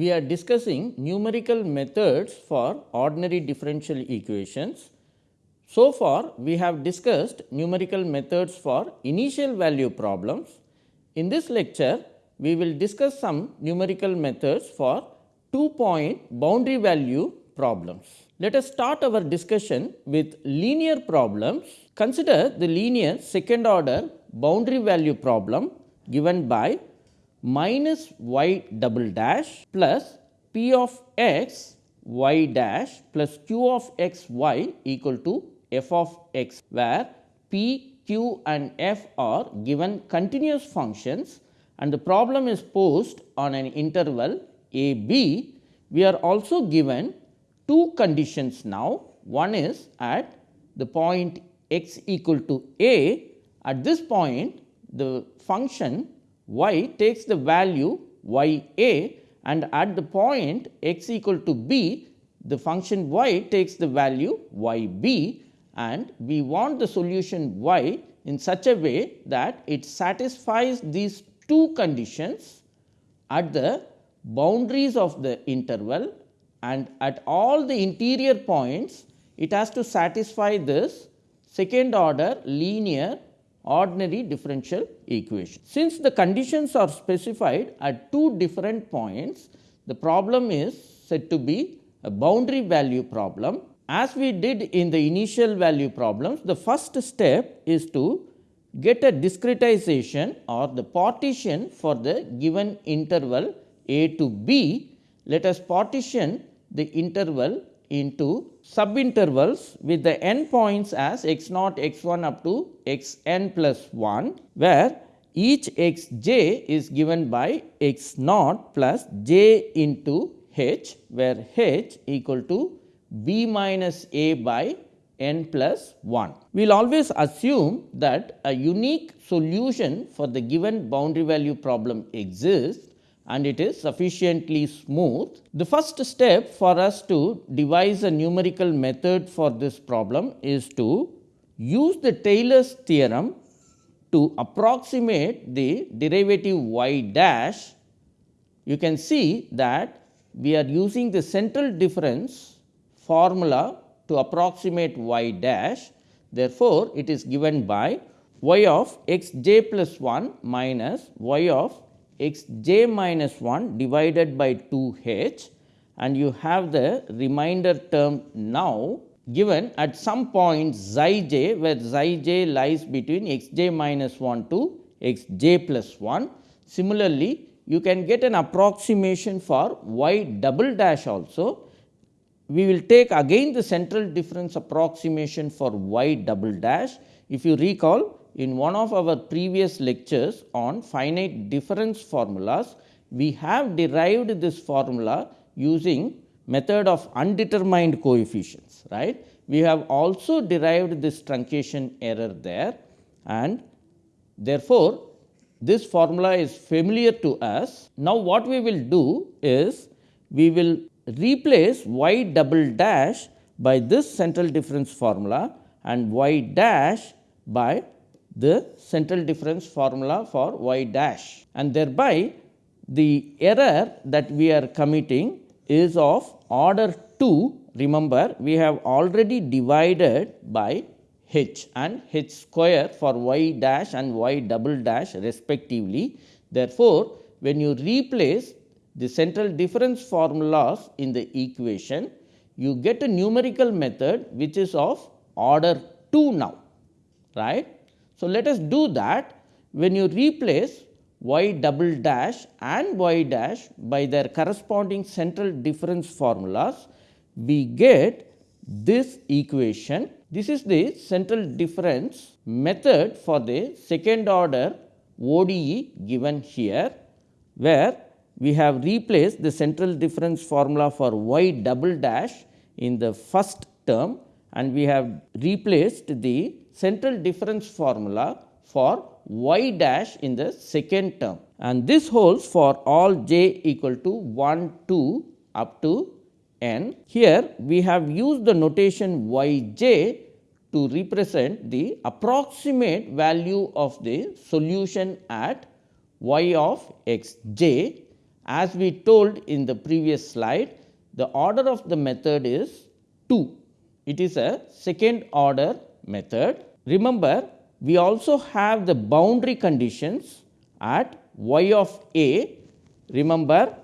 We are discussing numerical methods for ordinary differential equations. So far, we have discussed numerical methods for initial value problems. In this lecture, we will discuss some numerical methods for two point boundary value problems. Let us start our discussion with linear problems. Consider the linear second order boundary value problem given by minus y double dash plus p of x y dash plus q of x y equal to f of x, where p, q and f are given continuous functions and the problem is posed on an interval a b. We are also given two conditions now. One is at the point x equal to a. At this point, the function y takes the value y a and at the point x equal to b, the function y takes the value y b and we want the solution y in such a way that it satisfies these two conditions at the boundaries of the interval and at all the interior points it has to satisfy this second order linear ordinary differential equation. Since the conditions are specified at two different points, the problem is said to be a boundary value problem. As we did in the initial value problems, the first step is to get a discretization or the partition for the given interval a to b. Let us partition the interval into subintervals with the n points as x naught x 1 up to x n plus 1, where each x j is given by x naught plus j into h, where h equal to b minus a by n plus 1. We will always assume that a unique solution for the given boundary value problem exists and it is sufficiently smooth. The first step for us to devise a numerical method for this problem is to use the Taylor's theorem to approximate the derivative y dash. You can see that we are using the central difference formula to approximate y dash. Therefore, it is given by y of x j plus 1 minus y of x j minus 1 divided by 2 h and you have the remainder term now given at some point xi j where xi j lies between x j minus 1 to x j plus 1. Similarly, you can get an approximation for y double dash also. We will take again the central difference approximation for y double dash. If you recall in one of our previous lectures on finite difference formulas, we have derived this formula using method of undetermined coefficients. right? We have also derived this truncation error there and therefore, this formula is familiar to us. Now, what we will do is we will replace y double dash by this central difference formula and y dash by the central difference formula for y dash. And thereby the error that we are committing is of order 2 remember we have already divided by h and h square for y dash and y double dash respectively. Therefore, when you replace the central difference formulas in the equation, you get a numerical method which is of order 2 now right so, let us do that when you replace y double dash and y dash by their corresponding central difference formulas, we get this equation. This is the central difference method for the second order ODE given here, where we have replaced the central difference formula for y double dash in the first term and we have replaced the central difference formula for y dash in the second term and this holds for all j equal to 1 2 up to n. Here we have used the notation y j to represent the approximate value of the solution at y of x j as we told in the previous slide, the order of the method is 2. It is a second order method. Remember, we also have the boundary conditions at y of a. Remember,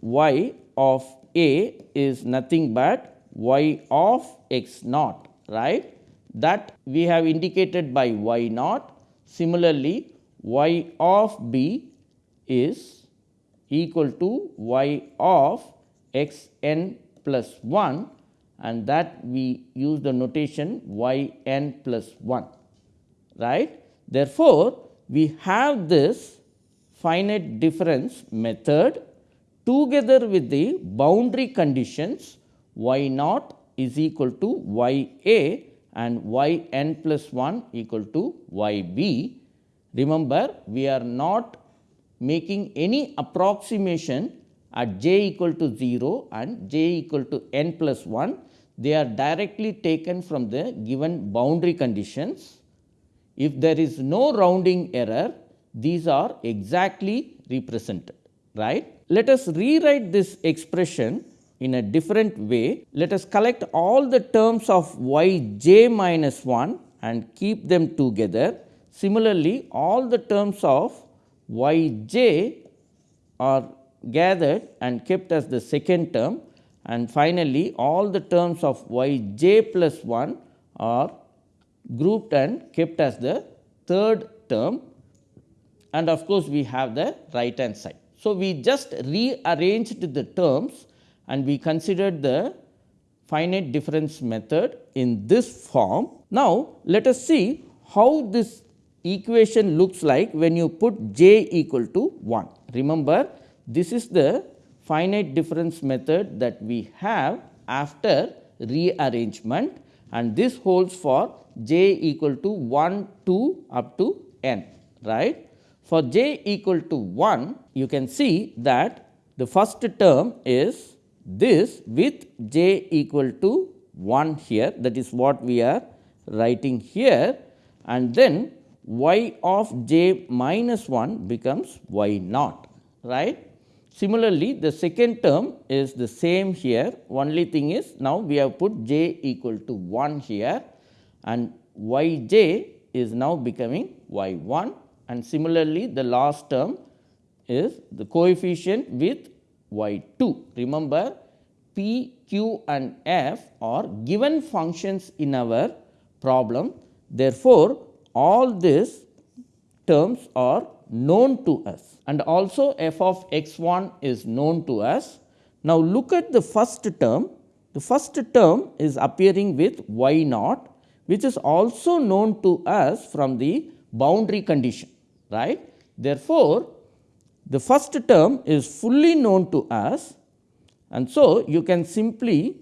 y of a is nothing but y of x naught, right? That we have indicated by y naught. Similarly, y of b is equal to y of x n plus 1 and that we use the notation y n plus 1 right. Therefore, we have this finite difference method together with the boundary conditions y naught is equal to y a and y n plus 1 equal to y b. Remember, we are not making any approximation at j equal to 0 and j equal to n plus 1, they are directly taken from the given boundary conditions. If there is no rounding error, these are exactly represented, right. Let us rewrite this expression in a different way. Let us collect all the terms of y j minus 1 and keep them together. Similarly, all the terms of y j are gathered and kept as the second term and finally, all the terms of y j plus 1 are grouped and kept as the third term and of course, we have the right hand side. So, we just rearranged the terms and we considered the finite difference method in this form. Now, let us see how this equation looks like when you put j equal to 1. Remember this is the finite difference method that we have after rearrangement and this holds for j equal to 1 2 up to n right. For j equal to 1 you can see that the first term is this with j equal to 1 here that is what we are writing here and then y of j minus 1 becomes y naught right. Similarly, the second term is the same here only thing is now we have put j equal to 1 here and y j is now becoming y 1 and similarly the last term is the coefficient with y 2. Remember p, q and f are given functions in our problem. Therefore, all these terms are known to us and also f of x 1 is known to us. Now, look at the first term, the first term is appearing with y naught which is also known to us from the boundary condition right. Therefore, the first term is fully known to us and so you can simply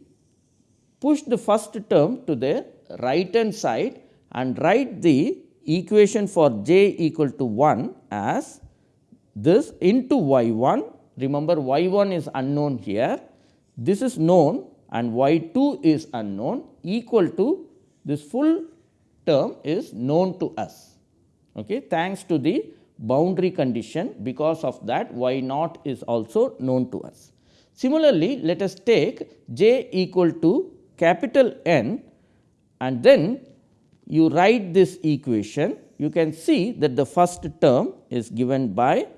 push the first term to the right hand side and write the equation for j equal to 1 as this into y 1 remember y 1 is unknown here. This is known and y 2 is unknown. Equal to this full term is known to us. Okay thanks to the boundary condition because of that y naught is also known to us. Similarly let us take j equal to capital n and then you write this equation, you can see that the first term is given by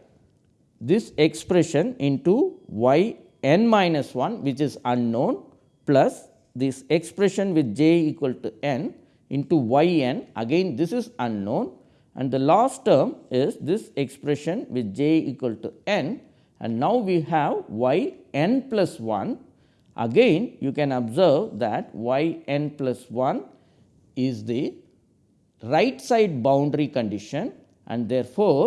this expression into y n minus 1 which is unknown plus this expression with j equal to n into y n. Again this is unknown. And the last term is this expression with j equal to n. And now we have y n plus 1 again you can observe that y n plus 1 is the right side boundary condition and therefore,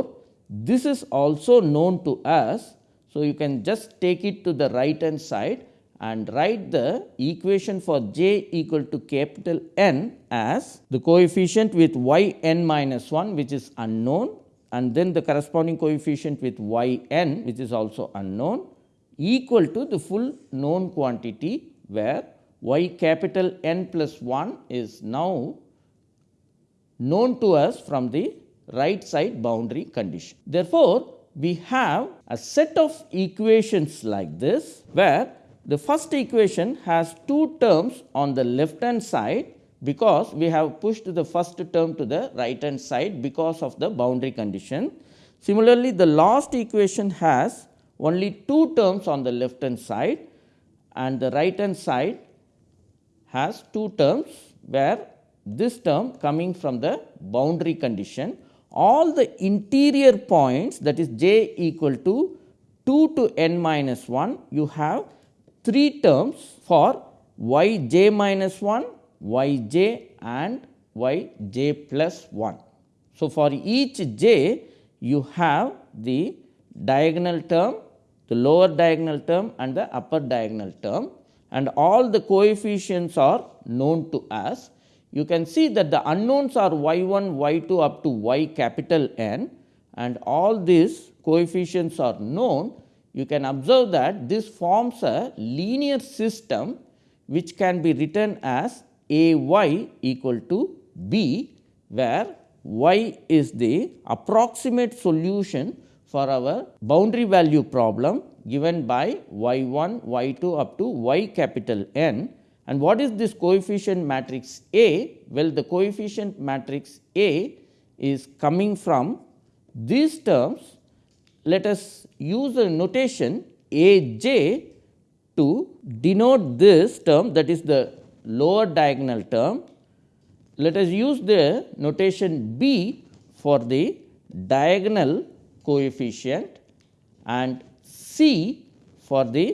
this is also known to us. So, you can just take it to the right hand side and write the equation for j equal to capital N as the coefficient with y n minus 1 which is unknown and then the corresponding coefficient with y n which is also unknown equal to the full known quantity where y capital N plus 1 is now known to us from the right side boundary condition. Therefore, we have a set of equations like this, where the first equation has two terms on the left hand side because we have pushed the first term to the right hand side because of the boundary condition. Similarly, the last equation has only two terms on the left hand side and the right hand side has two terms where this term coming from the boundary condition. All the interior points that is j equal to 2 to n minus 1 you have three terms for y j minus 1 y j and y j plus 1. So, for each j you have the diagonal term, the lower diagonal term and the upper diagonal term and all the coefficients are known to us. You can see that the unknowns are y 1, y 2 up to y capital N and all these coefficients are known. You can observe that this forms a linear system which can be written as a y equal to b, where y is the approximate solution for our boundary value problem given by y 1, y 2 up to y capital N. And what is this coefficient matrix A? Well, the coefficient matrix A is coming from these terms. Let us use a notation A j to denote this term that is the lower diagonal term. Let us use the notation B for the diagonal coefficient and C for the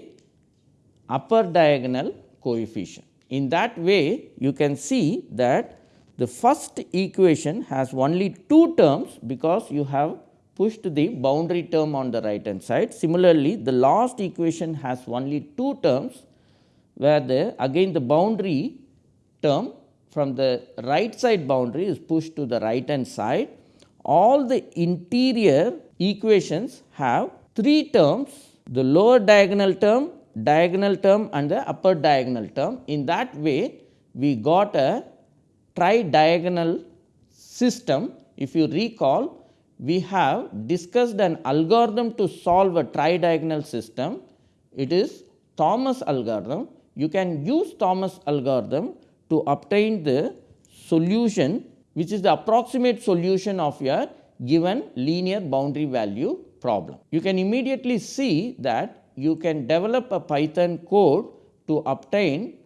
upper diagonal coefficient. In that way, you can see that the first equation has only two terms because you have pushed the boundary term on the right hand side. Similarly, the last equation has only two terms where the again the boundary term from the right side boundary is pushed to the right hand side. All the interior equations have three terms the lower diagonal term, diagonal term and the upper diagonal term. In that way we got a tri-diagonal system. If you recall we have discussed an algorithm to solve a tri-diagonal system. It is Thomas algorithm you can use Thomas algorithm to obtain the solution which is the approximate solution of your given linear boundary value problem. You can immediately see that you can develop a Python code to obtain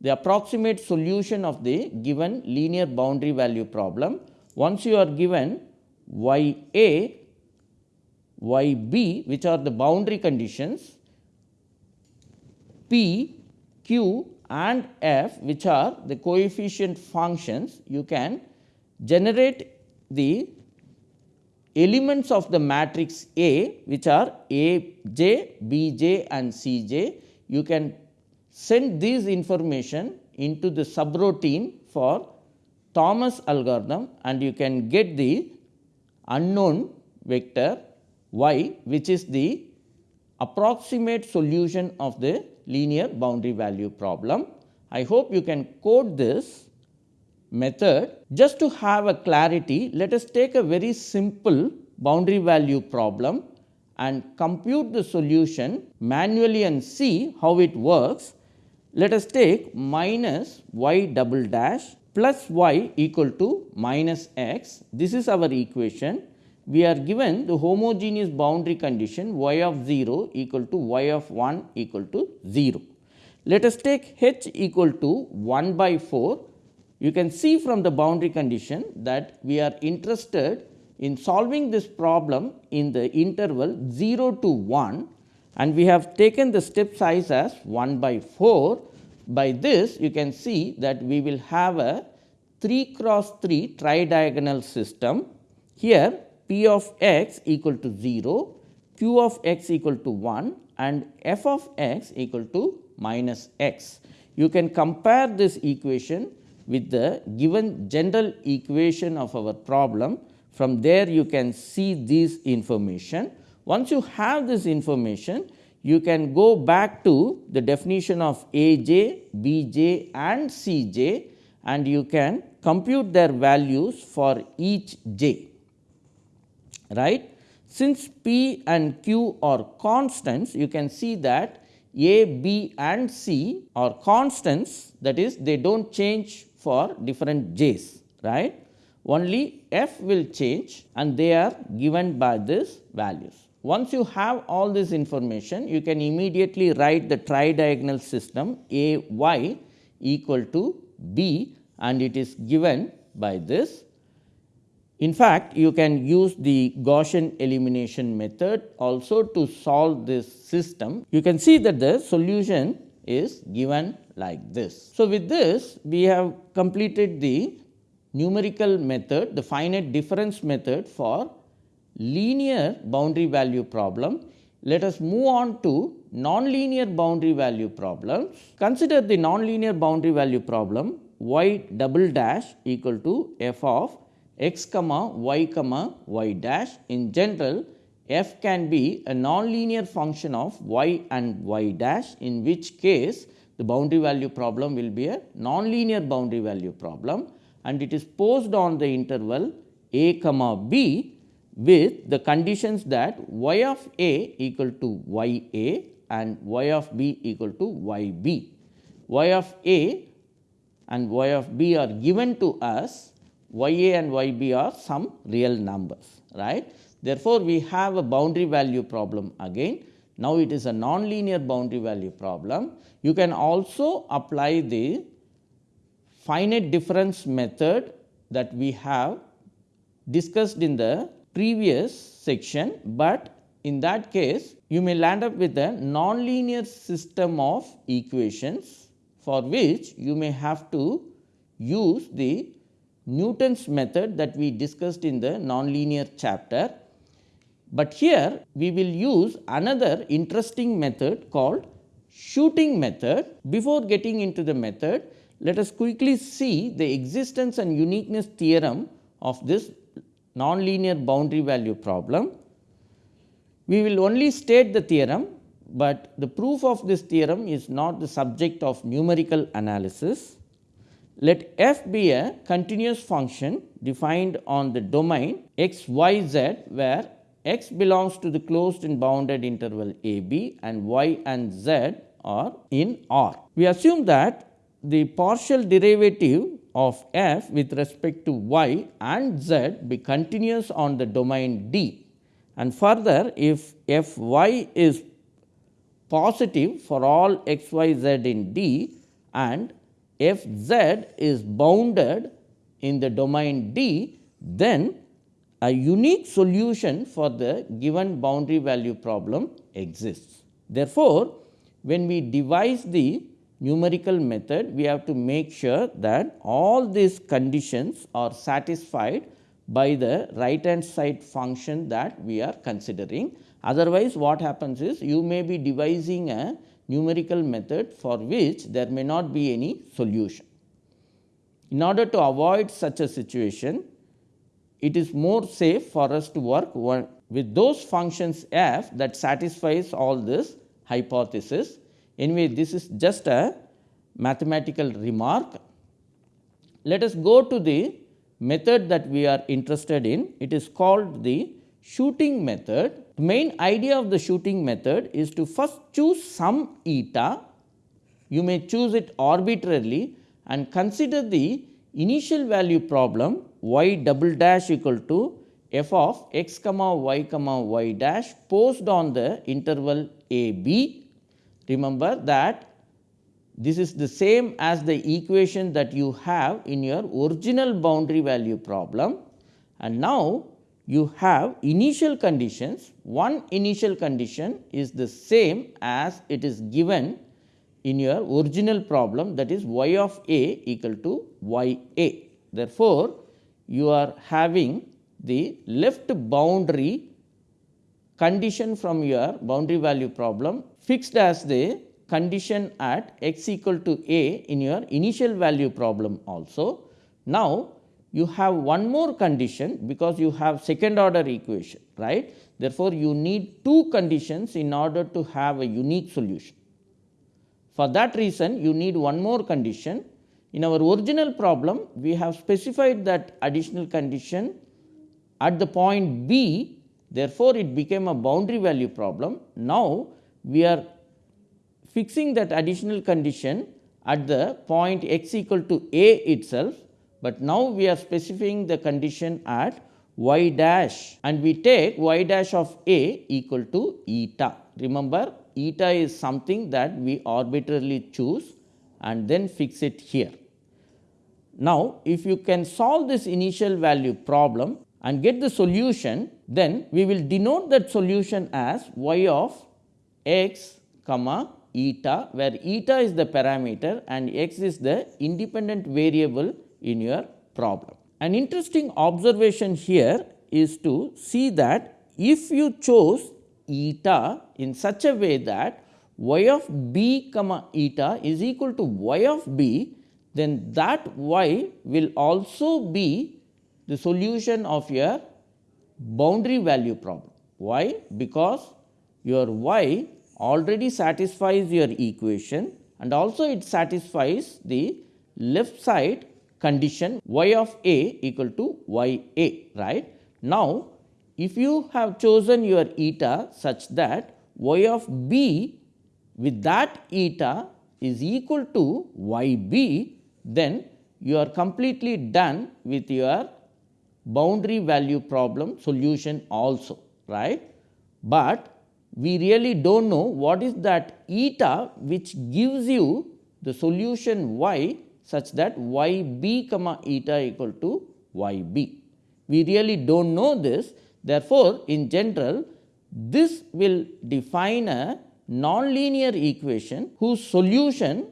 the approximate solution of the given linear boundary value problem. Once you are given y a, y b which are the boundary conditions, p q and f which are the coefficient functions you can generate the elements of the matrix A which are A j, B j and C j. You can send these information into the subroutine for Thomas algorithm and you can get the unknown vector y which is the approximate solution of the linear boundary value problem. I hope you can code this method. Just to have a clarity, let us take a very simple boundary value problem and compute the solution manually and see how it works. Let us take minus y double dash plus y equal to minus x. This is our equation we are given the homogeneous boundary condition y of 0 equal to y of 1 equal to 0. Let us take h equal to 1 by 4. You can see from the boundary condition that we are interested in solving this problem in the interval 0 to 1 and we have taken the step size as 1 by 4. By this you can see that we will have a 3 cross 3 tridiagonal system. Here p of x equal to 0, q of x equal to 1 and f of x equal to minus x. You can compare this equation with the given general equation of our problem. From there you can see this information. Once you have this information, you can go back to the definition of a j, b j and c j and you can compute their values for each j right. Since P and Q are constants, you can see that A, B and C are constants that is they do not change for different j's right. Only f will change and they are given by these values. Once you have all this information, you can immediately write the tridiagonal system A y equal to B and it is given by this. In fact, you can use the Gaussian elimination method also to solve this system. You can see that the solution is given like this. So, with this we have completed the numerical method, the finite difference method for linear boundary value problem. Let us move on to nonlinear boundary value problems. Consider the nonlinear boundary value problem y double dash equal to f of x comma y comma y dash. In general, f can be a nonlinear function of y and y dash in which case the boundary value problem will be a nonlinear boundary value problem and it is posed on the interval a comma b with the conditions that y of a equal to y a and y of b equal to y b. y of a and y of b are given to us, y a and y b are some real numbers. right? Therefore, we have a boundary value problem again. Now, it is a nonlinear boundary value problem. You can also apply the finite difference method that we have discussed in the previous section, but in that case you may land up with a nonlinear system of equations for which you may have to use the Newton's method that we discussed in the nonlinear chapter. But here we will use another interesting method called shooting method. Before getting into the method, let us quickly see the existence and uniqueness theorem of this nonlinear boundary value problem. We will only state the theorem but the proof of this theorem is not the subject of numerical analysis. Let f be a continuous function defined on the domain x y z where x belongs to the closed and bounded interval a b and y and z are in R. We assume that the partial derivative of f with respect to y and z be continuous on the domain D and further if f y is positive for all x y z in D and f z is bounded in the domain D, then a unique solution for the given boundary value problem exists. Therefore, when we devise the numerical method, we have to make sure that all these conditions are satisfied by the right hand side function that we are considering Otherwise, what happens is you may be devising a numerical method for which there may not be any solution. In order to avoid such a situation, it is more safe for us to work with those functions f that satisfies all this hypothesis. Anyway, this is just a mathematical remark. Let us go to the method that we are interested in. It is called the shooting method the main idea of the shooting method is to first choose some eta, you may choose it arbitrarily and consider the initial value problem y double dash equal to f of x comma y comma y dash posed on the interval a b. Remember that this is the same as the equation that you have in your original boundary value problem and now you have initial conditions. One initial condition is the same as it is given in your original problem that is y of a equal to y a. Therefore, you are having the left boundary condition from your boundary value problem fixed as the condition at x equal to a in your initial value problem also. Now, you have one more condition because you have second order equation right. Therefore, you need two conditions in order to have a unique solution. For that reason you need one more condition. In our original problem we have specified that additional condition at the point B Therefore, it became a boundary value problem. Now, we are fixing that additional condition at the point x equal to a itself, but now we are specifying the condition at y dash and we take y dash of a equal to eta. Remember eta is something that we arbitrarily choose and then fix it here. Now, if you can solve this initial value problem and get the solution, then we will denote that solution as y of x comma eta, where eta is the parameter and x is the independent variable in your problem. An interesting observation here is to see that if you chose eta in such a way that y of b comma eta is equal to y of b, then that y will also be the solution of your boundary value problem. Why? Because your y already satisfies your equation and also it satisfies the left side condition y of a equal to y a right. Now, if you have chosen your eta such that y of b with that eta is equal to y b, then you are completely done with your boundary value problem solution also right. But we really do not know what is that eta which gives you the solution y such that y b comma eta equal to y b. We really do not know this therefore, in general this will define a nonlinear equation whose solution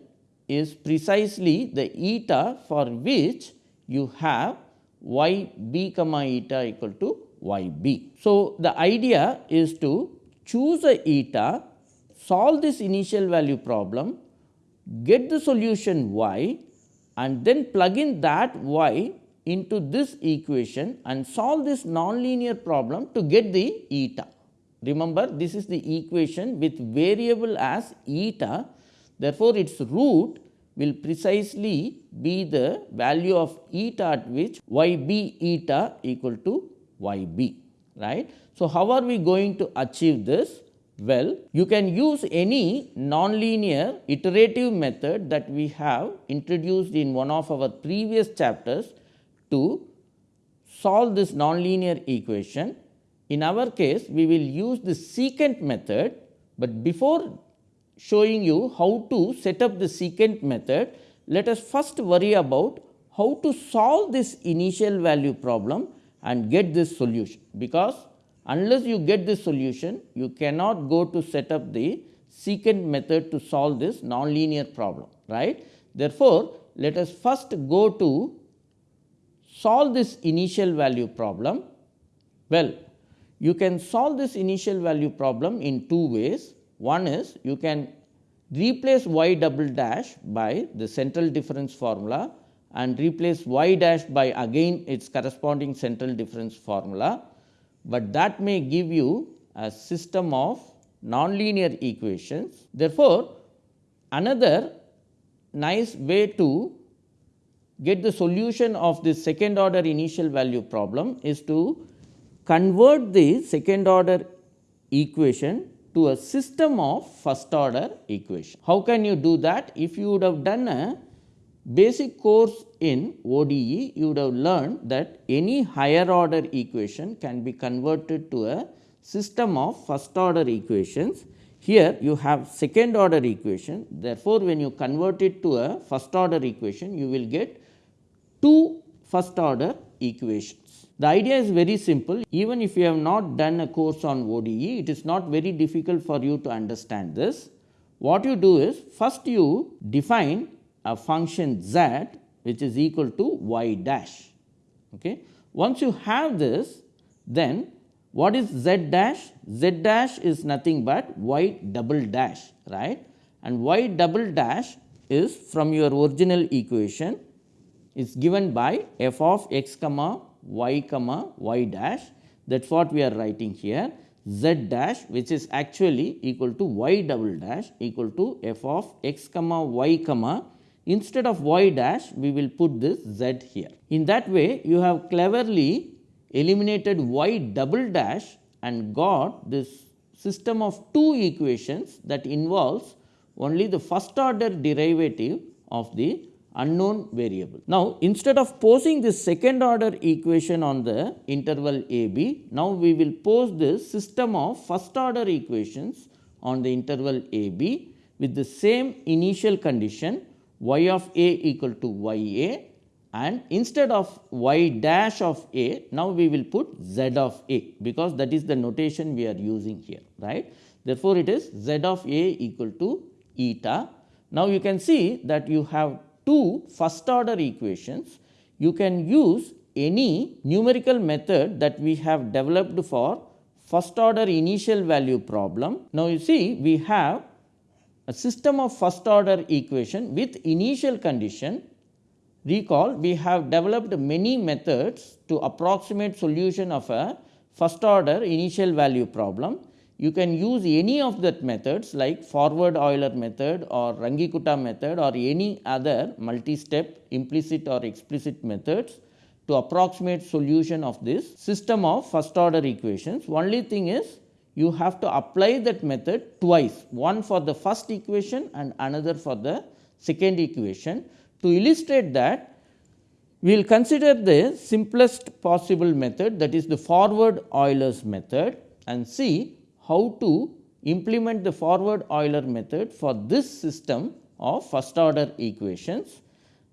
is precisely the eta for which you have y b comma eta equal to y b. So, the idea is to choose a eta, solve this initial value problem, get the solution y and then plug in that y into this equation and solve this nonlinear problem to get the eta. Remember this is the equation with variable as eta therefore, its root will precisely be the value of eta at which y b eta equal to y b right. So, how are we going to achieve this? Well, you can use any nonlinear iterative method that we have introduced in one of our previous chapters to solve this nonlinear equation. In our case, we will use the secant method, but before showing you how to set up the secant method, let us first worry about how to solve this initial value problem and get this solution, because unless you get this solution, you cannot go to set up the secant method to solve this nonlinear problem, right. Therefore, let us first go to solve this initial value problem. Well, you can solve this initial value problem in two ways. One is you can replace y double dash by the central difference formula and replace y dash by again its corresponding central difference formula, but that may give you a system of nonlinear equations. Therefore, another nice way to get the solution of this second order initial value problem is to convert the second order equation to a system of first order equation. How can you do that? If you would have done a basic course in ODE, you would have learned that any higher order equation can be converted to a system of first order equations. Here you have second order equation, therefore, when you convert it to a first order equation, you will get two first order equations. The idea is very simple even if you have not done a course on ODE it is not very difficult for you to understand this. What you do is first you define a function z which is equal to y dash. Okay. Once you have this then what is z dash? z dash is nothing but y double dash right and y double dash is from your original equation is given by f of x comma y comma y dash. That is what we are writing here. Z dash which is actually equal to y double dash equal to f of x comma y comma. Instead of y dash we will put this z here. In that way you have cleverly eliminated y double dash and got this system of two equations that involves only the first order derivative of the unknown variable. Now, instead of posing this second order equation on the interval a b, now we will pose this system of first order equations on the interval a b with the same initial condition y of a equal to y a and instead of y dash of a, now we will put z of a because that is the notation we are using here right. Therefore, it is z of a equal to eta. Now, you can see that you have two first order equations, you can use any numerical method that we have developed for first order initial value problem. Now, you see we have a system of first order equation with initial condition. Recall we have developed many methods to approximate solution of a first order initial value problem you can use any of that methods like forward Euler method or Runge-Kutta method or any other multi-step implicit or explicit methods to approximate solution of this system of first order equations. Only thing is you have to apply that method twice, one for the first equation and another for the second equation. To illustrate that, we will consider the simplest possible method that is the forward Euler's method and see how to implement the forward Euler method for this system of first order equations.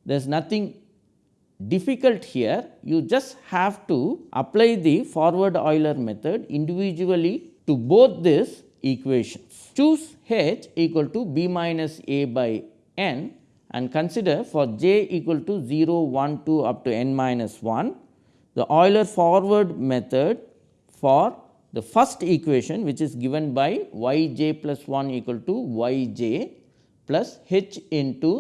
There is nothing difficult here, you just have to apply the forward Euler method individually to both these equations. Choose h equal to b minus a by n and consider for j equal to 0, 1, 2 up to n minus 1, the Euler forward method for the first equation which is given by y j plus 1 equal to y j plus h into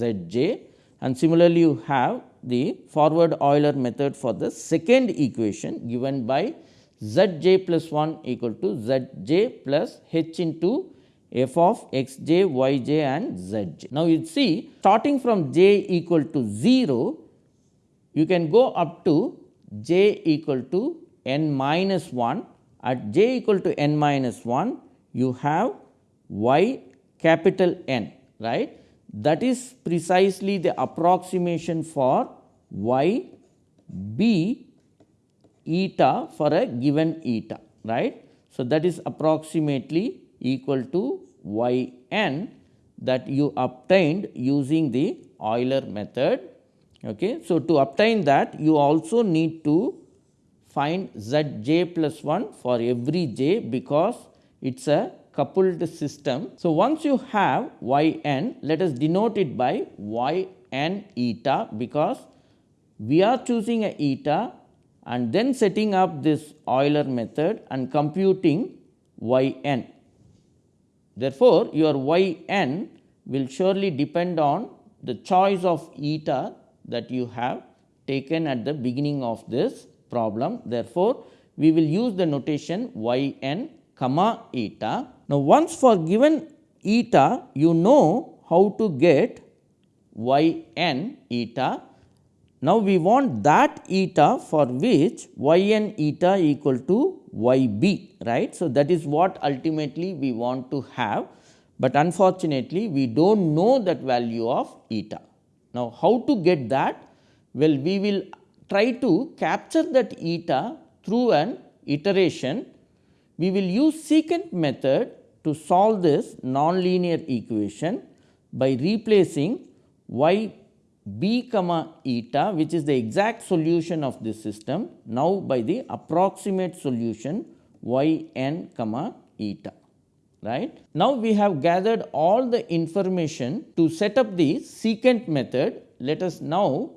z j and similarly you have the forward Euler method for the second equation given by z j plus 1 equal to z j plus h into f of x j, y j and z j. Now, you see starting from j equal to 0, you can go up to j equal to n minus 1 at j equal to n minus 1 you have y capital N right that is precisely the approximation for y b eta for a given eta right. So, that is approximately equal to y n that you obtained using the Euler method. Okay. So, to obtain that you also need to find z j plus 1 for every j because it is a coupled system. So, once you have y n let us denote it by y n eta because we are choosing a eta and then setting up this Euler method and computing y n. Therefore, your y n will surely depend on the choice of eta that you have taken at the beginning of this problem. Therefore, we will use the notation y n comma eta. Now, once for given eta you know how to get y n eta. Now, we want that eta for which y n eta equal to y b right. So, that is what ultimately we want to have, but unfortunately we do not know that value of eta. Now, how to get that? Well, we will try to capture that eta through an iteration, we will use secant method to solve this nonlinear equation by replacing y b comma eta which is the exact solution of this system now by the approximate solution y n comma eta right. Now, we have gathered all the information to set up the secant method. Let us now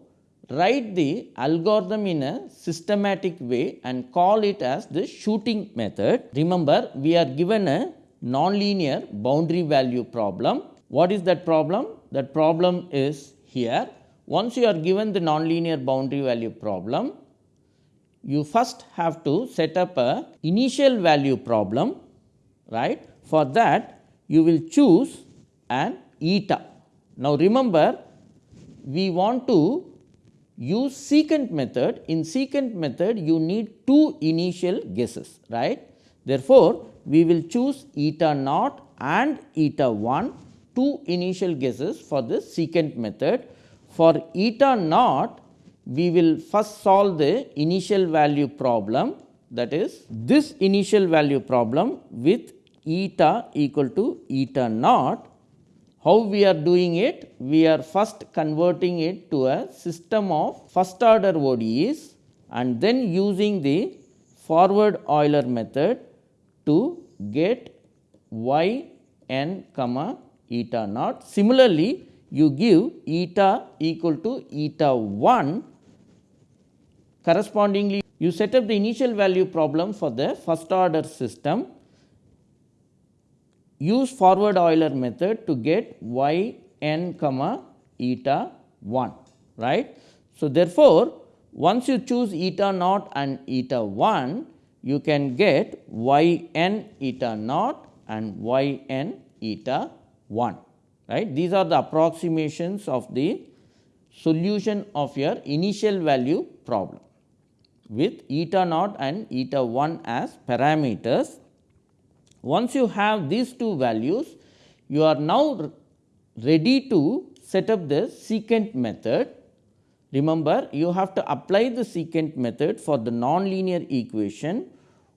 write the algorithm in a systematic way and call it as the shooting method. Remember, we are given a nonlinear boundary value problem. What is that problem? That problem is here. Once you are given the nonlinear boundary value problem, you first have to set up a initial value problem, right. For that, you will choose an eta. Now, remember we want to use secant method. In secant method, you need two initial guesses, right. Therefore, we will choose eta naught and eta 1 two initial guesses for the secant method. For eta naught, we will first solve the initial value problem that is this initial value problem with eta equal to eta naught. How we are doing it? We are first converting it to a system of first order ODEs and then using the forward Euler method to get y n comma eta naught. Similarly, you give eta equal to eta 1 correspondingly you set up the initial value problem for the first order system use forward Euler method to get y n comma eta 1 right. So, therefore, once you choose eta naught and eta 1 you can get y n eta naught and y n eta 1 right. These are the approximations of the solution of your initial value problem with eta naught and eta 1 as parameters once you have these two values, you are now ready to set up the secant method. Remember, you have to apply the secant method for the nonlinear equation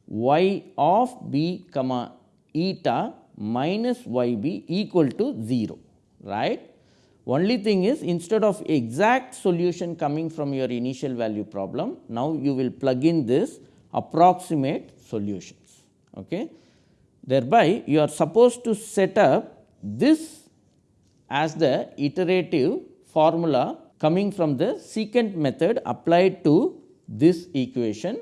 y of b comma eta minus y b equal to 0, right. Only thing is instead of exact solution coming from your initial value problem, now you will plug in this approximate solutions. Okay. Thereby, you are supposed to set up this as the iterative formula coming from the secant method applied to this equation.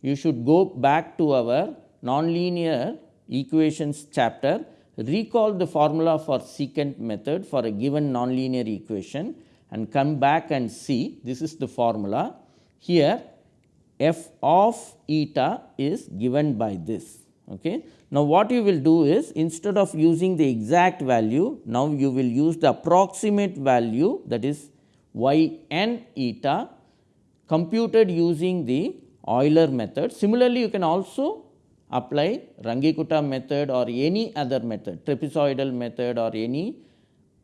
You should go back to our nonlinear equations chapter, recall the formula for secant method for a given nonlinear equation and come back and see this is the formula. Here f of eta is given by this. Okay. Now, what you will do is instead of using the exact value, now you will use the approximate value that is y n eta computed using the Euler method. Similarly, you can also apply Runge-Kutta method or any other method, trapezoidal method or any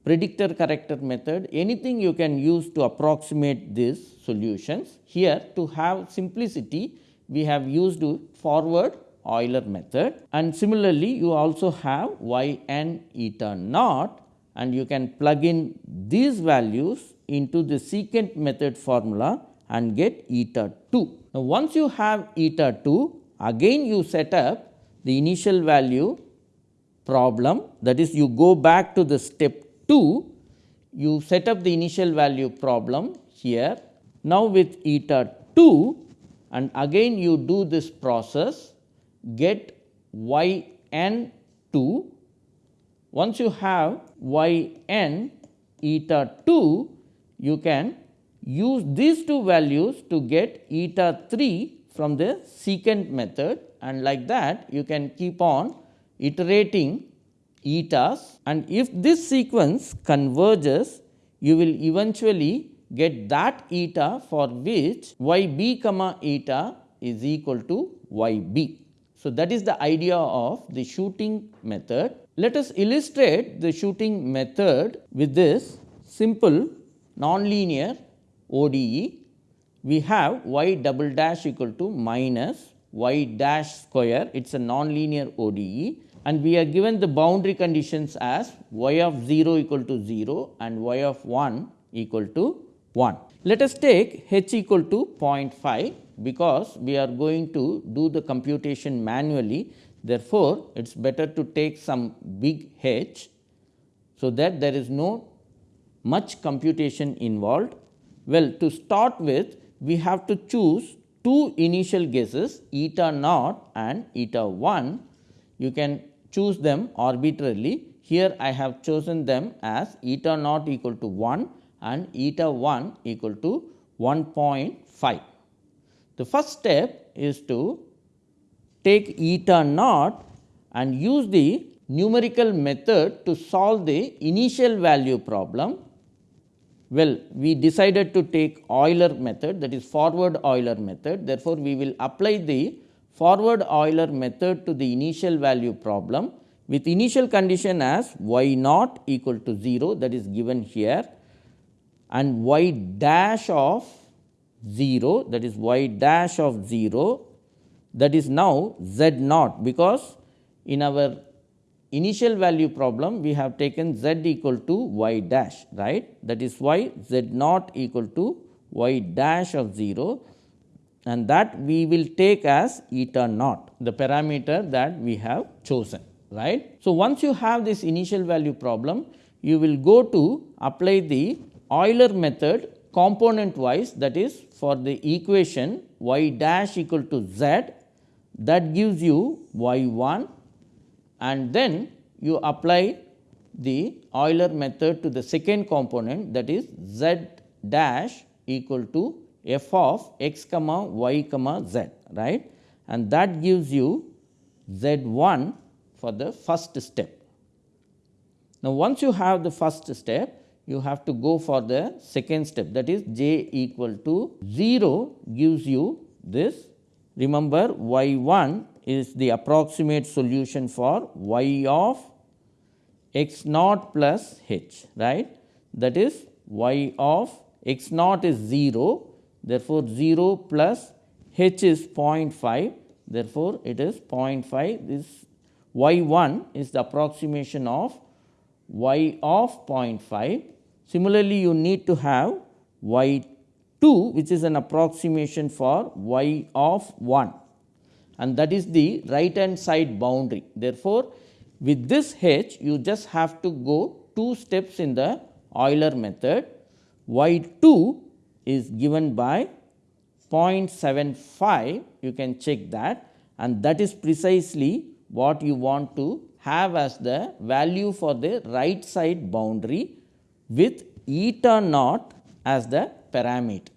predictor corrector method, anything you can use to approximate these solutions. Here to have simplicity, we have used forward Euler method. And similarly you also have y n eta naught. And you can plug in these values into the secant method formula and get eta 2. Now, once you have eta 2 again you set up the initial value problem. That is you go back to the step 2 you set up the initial value problem here. Now, with eta 2 and again you do this process get y n 2. Once you have y n eta 2, you can use these two values to get eta 3 from the secant method and like that you can keep on iterating etas and if this sequence converges you will eventually get that eta for which y b comma eta is equal to y b. So, that is the idea of the shooting method. Let us illustrate the shooting method with this simple nonlinear ODE. We have y double dash equal to minus y dash square, it is a nonlinear ODE and we are given the boundary conditions as y of 0 equal to 0 and y of 1 equal to 1. Let us take h equal to 0.5 because we are going to do the computation manually. Therefore, it is better to take some big h, so that there is no much computation involved. Well, to start with we have to choose two initial guesses eta naught and eta 1. You can choose them arbitrarily. Here I have chosen them as eta naught equal to 1 and eta 1 equal to 1.5. The first step is to take eta naught and use the numerical method to solve the initial value problem. Well, we decided to take Euler method that is forward Euler method. Therefore, we will apply the forward Euler method to the initial value problem with initial condition as y naught equal to 0 that is given here and y dash of 0 that is y dash of 0 that is now z naught. Because in our initial value problem we have taken z equal to y dash right? That is why z naught equal to y dash of 0 and that we will take as eta naught the parameter that we have chosen right. So, once you have this initial value problem you will go to apply the Euler method component wise that is for the equation y dash equal to z that gives you y 1 and then you apply the Euler method to the second component that is z dash equal to f of x comma y comma z right and that gives you z 1 for the first step. Now, once you have the first step you have to go for the second step. That is j equal to 0 gives you this. Remember y 1 is the approximate solution for y of x naught plus h right? That is y of x naught is 0 therefore, 0 plus h is 0.5 therefore, it is 0.5 this y 1 is the approximation of y of 0.5. Similarly, you need to have y 2 which is an approximation for y of 1 and that is the right hand side boundary. Therefore, with this h you just have to go two steps in the Euler method. Y 2 is given by 0.75 you can check that. And that is precisely what you want to have as the value for the right side boundary with eta naught as the parameter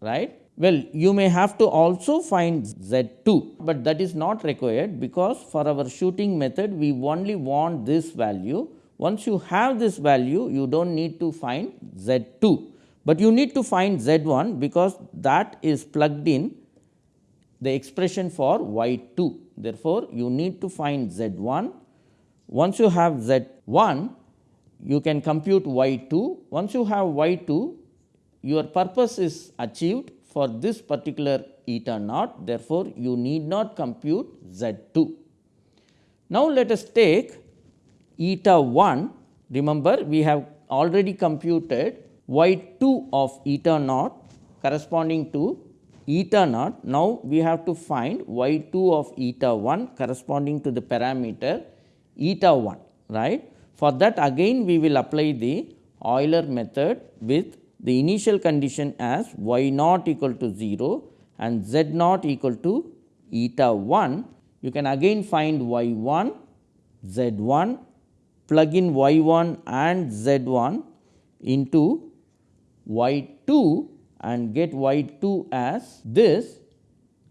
right. Well, you may have to also find z 2, but that is not required because for our shooting method we only want this value. Once you have this value you do not need to find z 2, but you need to find z 1 because that is plugged in the expression for y 2. Therefore, you need to find z 1. Once you have z 1 you can compute y 2. Once you have y 2 your purpose is achieved for this particular eta naught therefore, you need not compute z 2. Now, let us take eta 1 remember we have already computed y 2 of eta naught corresponding to eta naught. Now, we have to find y 2 of eta 1 corresponding to the parameter eta 1 right. For that again we will apply the Euler method with the initial condition as y naught equal to 0 and z naught equal to eta 1, you can again find y 1, z 1, plug in y 1 and z 1 into y 2 and get y 2 as this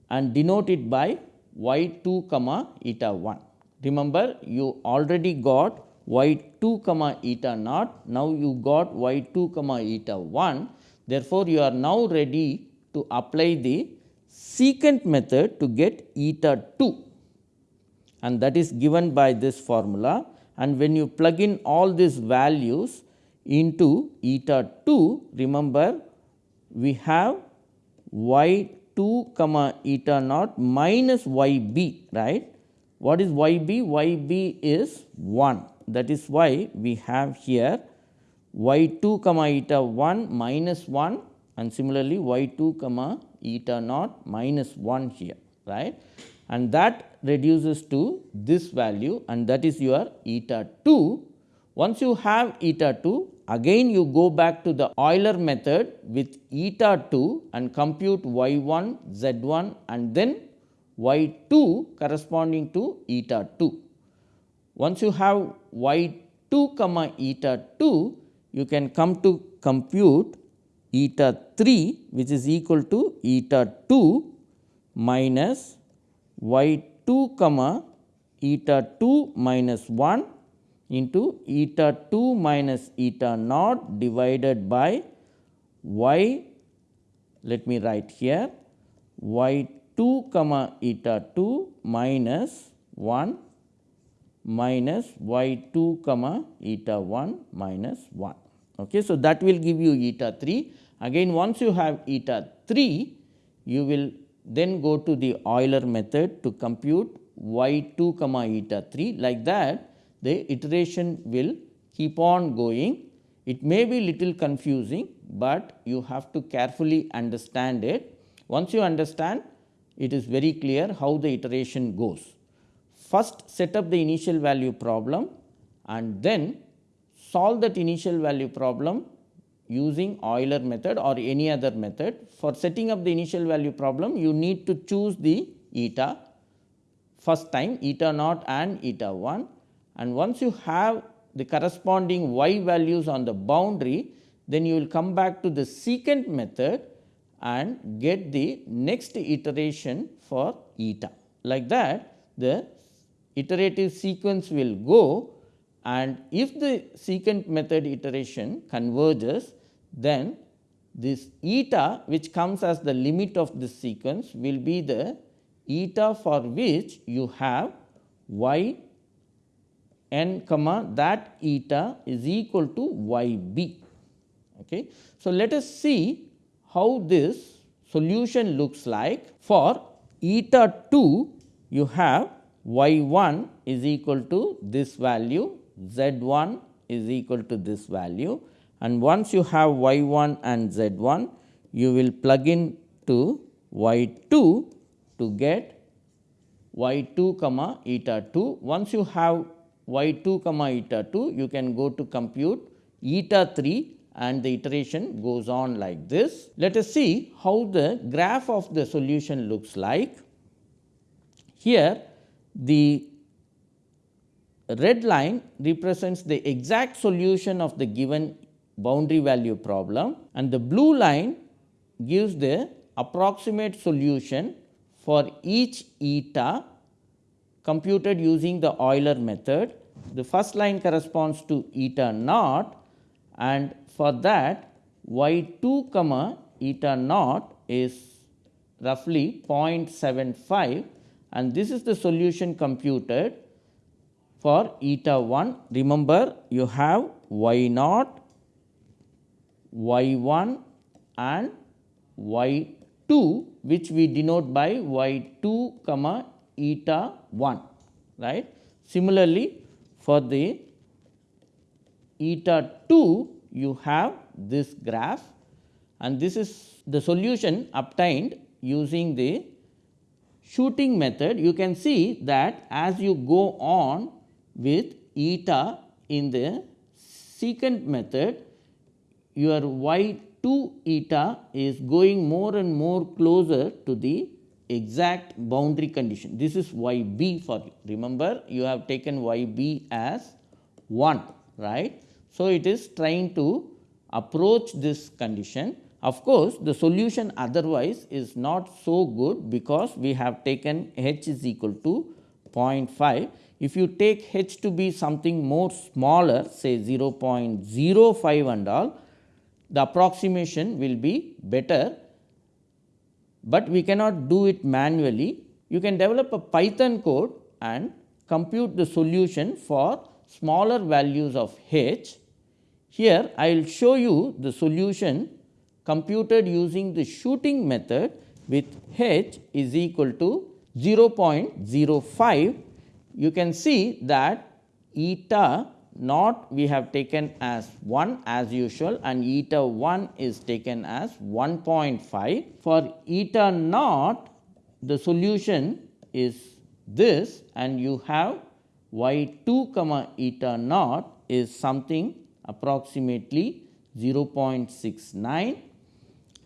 and denote it by y 2 comma eta 1. Remember you already got y 2 comma eta naught. Now, you got y 2 comma eta 1. Therefore, you are now ready to apply the secant method to get eta 2 and that is given by this formula and when you plug in all these values into eta 2 remember we have y 2 comma eta naught minus y b right. What is y b? y b is 1 that is why we have here y 2 comma eta 1 minus 1 and similarly y 2 comma eta naught minus 1 here right and that reduces to this value and that is your eta 2. Once you have eta 2 again you go back to the Euler method with eta 2 and compute y 1 z 1 and then y 2 corresponding to eta 2. Once you have y 2 comma eta 2, you can come to compute eta 3 which is equal to eta 2 minus y 2 comma eta 2 minus 1 into eta 2 minus eta naught divided by y let me write here y 2 comma eta 2 minus 1 minus y 2 comma eta 1 minus 1. Okay. So, that will give you eta 3. Again once you have eta 3, you will then go to the Euler method to compute y 2 comma eta 3 like that the iteration will keep on going. It may be little confusing, but you have to carefully understand it. Once you understand, it is very clear how the iteration goes. First set up the initial value problem and then solve that initial value problem using Euler method or any other method. For setting up the initial value problem, you need to choose the eta first time eta naught and eta 1 and once you have the corresponding y values on the boundary, then you will come back to the secant method and get the next iteration for eta. Like that the iterative sequence will go and if the secant method iteration converges then this eta which comes as the limit of this sequence will be the eta for which you have y n comma that eta is equal to y b. Okay. So, let us see how this solution looks like for eta 2 you have y 1 is equal to this value z 1 is equal to this value and once you have y 1 and z 1 you will plug in to y 2 to get y 2 comma eta 2. Once you have y 2 comma eta 2 you can go to compute eta 3 and the iteration goes on like this. Let us see how the graph of the solution looks like. Here the red line represents the exact solution of the given boundary value problem and the blue line gives the approximate solution for each eta computed using the Euler method. The first line corresponds to eta naught and for that y 2 comma eta naught is roughly 0.75 and this is the solution computed for eta 1. Remember you have y naught, y 1 and y 2 which we denote by y 2 comma eta 1 right. Similarly, for the eta 2 you have this graph and this is the solution obtained using the shooting method. You can see that as you go on with eta in the secant method your y 2 eta is going more and more closer to the exact boundary condition. This is y b for you. Remember you have taken y b as 1 right. So, it is trying to approach this condition. Of course, the solution otherwise is not so good because we have taken h is equal to 0.5. If you take h to be something more smaller say 0.05 and all, the approximation will be better but we cannot do it manually. You can develop a Python code and compute the solution for smaller values of h. Here I will show you the solution computed using the shooting method with h is equal to 0.05. You can see that eta naught we have taken as 1 as usual and eta 1 is taken as 1.5. For eta naught the solution is this and you have y 2 comma eta naught is something approximately 0.69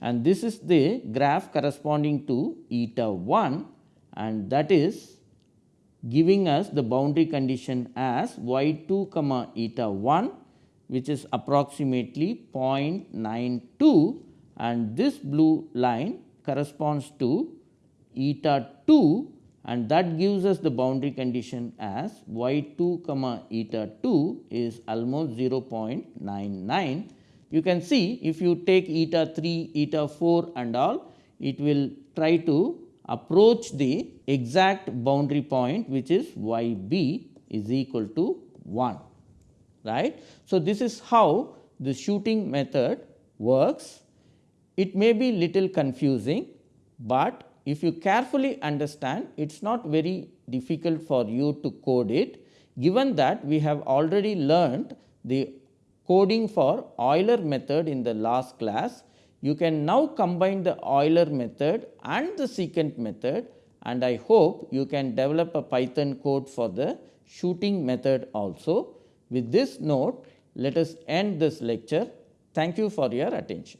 and this is the graph corresponding to eta 1 and that is giving us the boundary condition as y 2 comma eta 1 which is approximately 0.92 and this blue line corresponds to eta 2 and that gives us the boundary condition as y 2 comma eta 2 is almost 0.99. You can see if you take eta 3, eta 4 and all it will try to approach the exact boundary point which is y b is equal to 1 right. So, this is how the shooting method works. It may be little confusing, but if you carefully understand it is not very difficult for you to code it given that we have already learned the coding for Euler method in the last class. You can now combine the Euler method and the secant method and I hope you can develop a Python code for the shooting method also. With this note, let us end this lecture. Thank you for your attention.